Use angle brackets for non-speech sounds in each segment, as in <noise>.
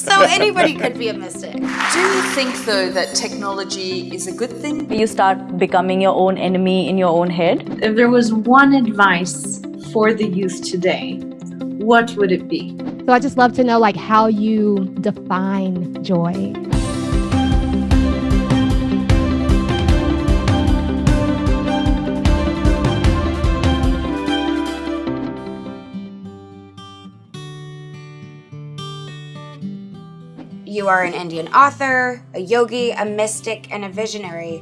So anybody could be a mystic. Do you think, though, that technology is a good thing? You start becoming your own enemy in your own head. If there was one advice for the youth today, what would it be? So I just love to know like how you define joy. Are an Indian author, a yogi, a mystic, and a visionary.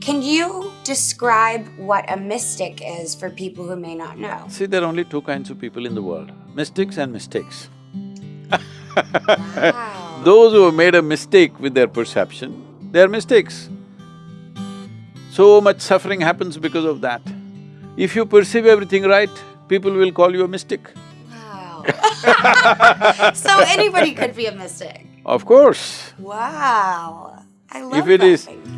Can you describe what a mystic is for people who may not know? See, there are only two kinds of people in the world, mystics and mistakes. Wow. <laughs> Those who have made a mistake with their perception, they are mistakes. So much suffering happens because of that. If you perceive everything right, people will call you a mystic. Wow. <laughs> so anybody could be a mystic. Of course. Wow. I love If it that. is- Thank you.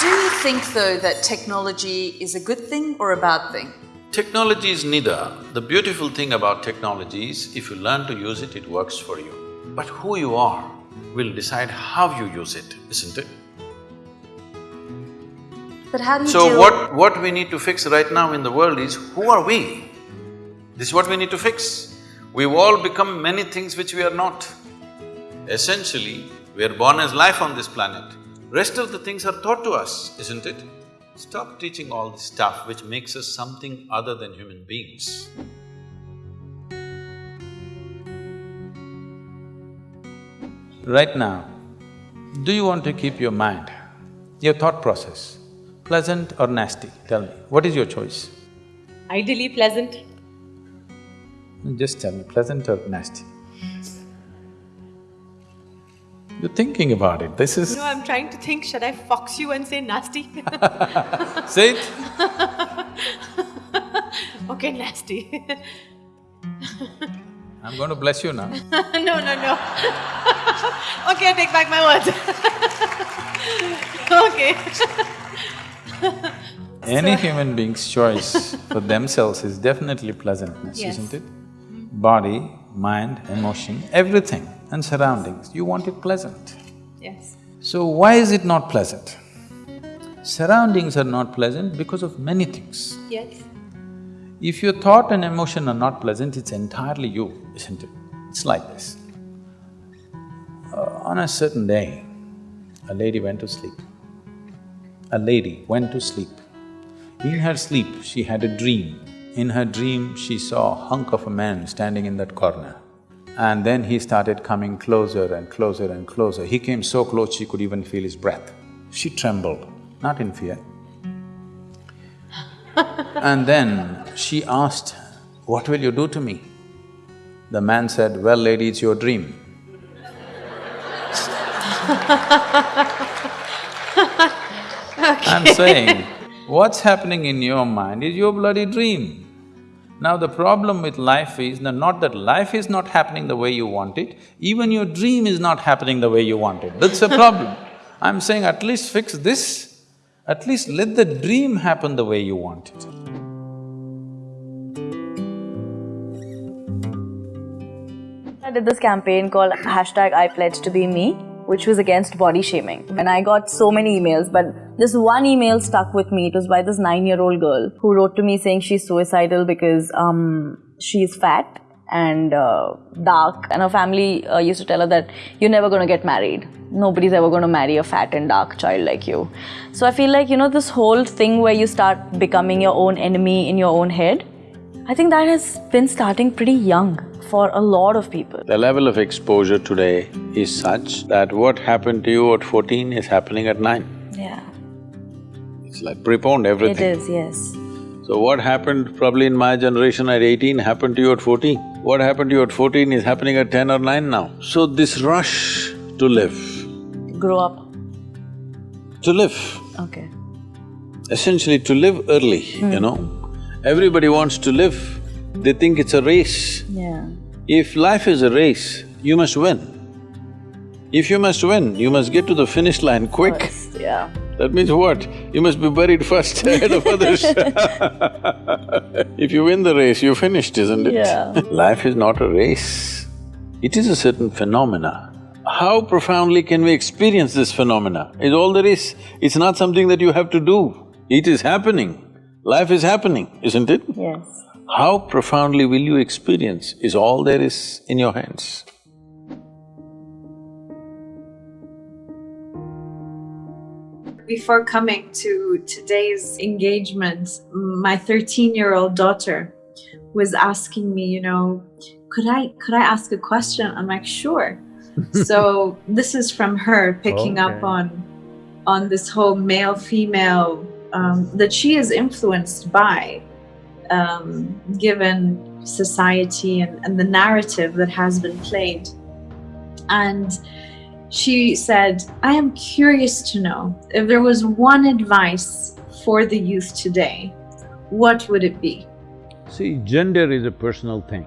Do you think, though, that technology is a good thing or a bad thing? Technology is neither. The beautiful thing about technology is, if you learn to use it, it works for you. But who you are will decide how you use it, isn't it? But how do you So what… what we need to fix right now in the world is, who are we? This is what we need to fix. We've all become many things which we are not. Essentially, we are born as life on this planet. Rest of the things are taught to us, isn't it? Stop teaching all this stuff which makes us something other than human beings. Right now, do you want to keep your mind, your thought process, pleasant or nasty? Tell me, what is your choice? Ideally pleasant. Just tell me, pleasant or nasty? You're thinking about it, this is… No, I'm trying to think, should I fox you and say nasty? <laughs> Say it. <laughs> okay, nasty. <laughs> I'm going to bless you now. no, no, no. okay, I take back my words. okay. <laughs> Any human being's choice for <laughs> themselves is definitely pleasantness, Yes. isn't it? Body, mind, emotion, everything and surroundings, you want it pleasant. Yes. So why is it not pleasant? Surroundings are not pleasant because of many things. Yes. If your thought and emotion are not pleasant, it's entirely you, isn't it? It's like this. Uh, on a certain day, a lady went to sleep. A lady went to sleep. In her sleep, she had a dream. In her dream, she saw a hunk of a man standing in that corner. And then he started coming closer and closer and closer. He came so close she could even feel his breath. She trembled, not in fear, <laughs> and then she asked, what will you do to me? The man said, well, lady, it's your dream. <laughs> <laughs> I'm saying, what's happening in your mind is your bloody dream. Now the problem with life is, no, not that life is not happening the way you want it, even your dream is not happening the way you want it, that's a problem. <laughs> I'm saying at least fix this, at least let the dream happen the way you want it. I did this campaign called hashtag I pledge to be me, which was against body shaming. And I got so many emails, but this one email stuck with me. It was by this nine year old girl who wrote to me saying she's suicidal because um, she's fat and uh, dark. And her family uh, used to tell her that you're never going to get married. Nobody's ever going to marry a fat and dark child like you. So I feel like, you know, this whole thing where you start becoming your own enemy in your own head, I think that has been starting pretty young for a lot of people. The level of exposure today is such that what happened to you at 14 is happening at 9. It's like preponed It everything. is, yes. So what happened probably in my generation at eighteen happened to you at fourteen. What happened to you at fourteen is happening at ten or nine now. So this rush to live, Grow up. to live, Okay. essentially to live early, you hmm. know. Everybody wants to live, they think it's a race. Yeah. If life is a race, you must win. If you must win, you must get to the finish line quick. First, yeah. That means what? You must be buried first <laughs> ahead of others <laughs> If you win the race, you're finished, isn't it? Yeah. <laughs> Life is not a race. It is a certain phenomena. How profoundly can we experience this phenomena is all there is. It's not something that you have to do. It is happening. Life is happening, isn't it? Yes. How profoundly will you experience is all there is in your hands. Before coming to today's engagement, my 13 year old daughter was asking me, you know, could I could I ask a question? I'm like, sure. <laughs> so this is from her picking up on on this whole male female um, that she is influenced by, um, given society and, and the narrative that has been played. And she said, I am curious to know if there was one advice for the youth today, what would it be? See, gender is a personal thing.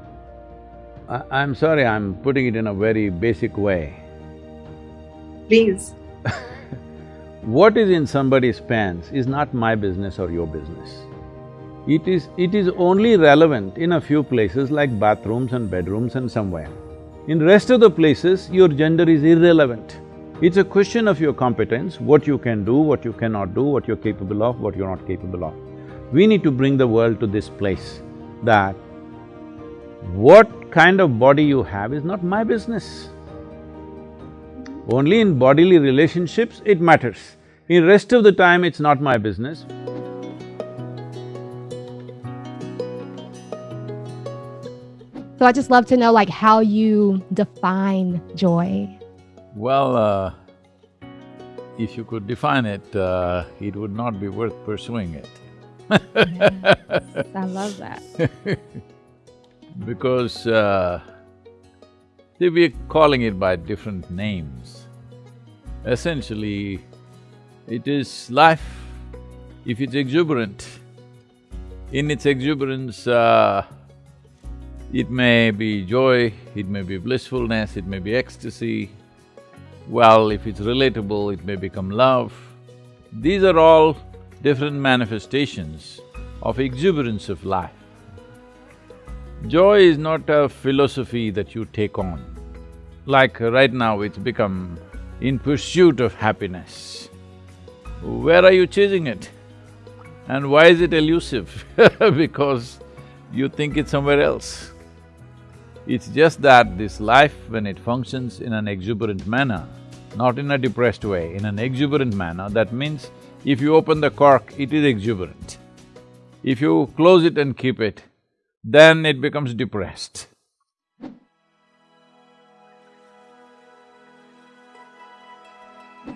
I, I'm sorry, I'm putting it in a very basic way. Please. <laughs> What is in somebody's pants is not my business or your business. It is… it is only relevant in a few places like bathrooms and bedrooms and somewhere. In rest of the places, your gender is irrelevant. It's a question of your competence, what you can do, what you cannot do, what you're capable of, what you're not capable of. We need to bring the world to this place that what kind of body you have is not my business. Only in bodily relationships it matters. In rest of the time, it's not my business. So I just love to know like how you define joy. Well, uh, if you could define it, uh, it would not be worth pursuing it. I love that. <laughs> Because, uh, see, we're calling it by different names. Essentially, it is life. If it's exuberant, in its exuberance, uh, it may be joy, it may be blissfulness, it may be ecstasy. Well, if it's relatable, it may become love. These are all different manifestations of exuberance of life. Joy is not a philosophy that you take on. Like right now, it's become in pursuit of happiness. Where are you chasing it? And why is it elusive? <laughs> because you think it's somewhere else. It's just that this life, when it functions in an exuberant manner, not in a depressed way, in an exuberant manner, that means if you open the cork, it is exuberant. If you close it and keep it, then it becomes depressed.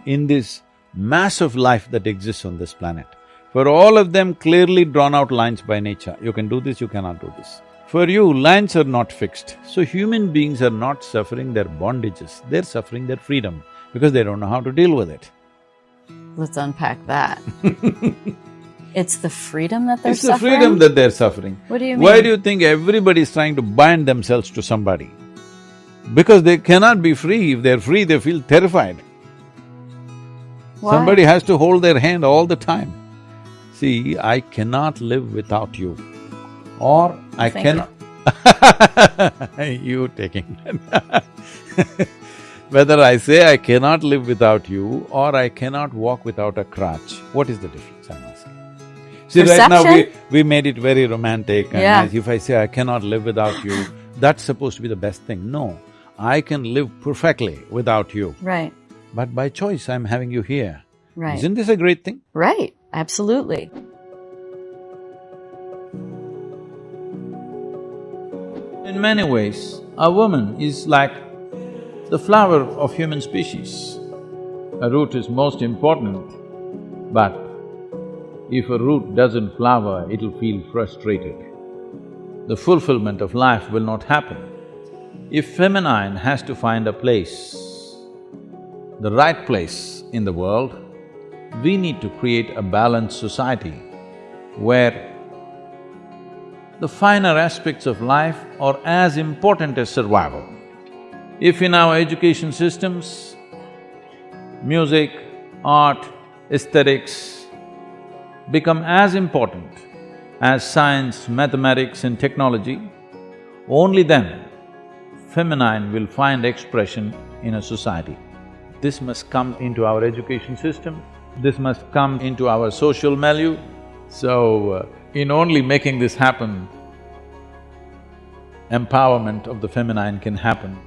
In this mass of life that exists on this planet, for all of them clearly drawn out lines by nature, you can do this, you cannot do this. For you, lines are not fixed, so human beings are not suffering their bondages, they're suffering their freedom because they don't know how to deal with it. Let's unpack that. <laughs> it's the freedom that they're It's the suffering? freedom that they're suffering. What do you mean? Why do you think everybody is trying to bind themselves to somebody? Because they cannot be free. If they're free, they feel terrified. Why? Somebody has to hold their hand all the time. See, I cannot live without you. Or I Thank cannot… <laughs> you taking <laughs> Whether I say I cannot live without you or I cannot walk without a crutch, what is the difference, I'm asking? See, right now we… We made it very romantic and Yeah. if I say I cannot live without you, that's supposed to be the best thing. No, I can live perfectly without you, Right, but by choice I'm having you here. right. Isn't this a great thing? Right, absolutely. Many ways, a woman is like the flower of human species. A root is most important, but if a root doesn't flower, it'll feel frustrated. The fulfillment of life will not happen. If feminine has to find a place, the right place in the world, we need to create a balanced society where the finer aspects of life are as important as survival. If in our education systems, music, art, aesthetics become as important as science, mathematics and technology, only then feminine will find expression in a society. This must come into our education system, this must come into our social milieu. So, uh, in only making this happen, empowerment of the feminine can happen.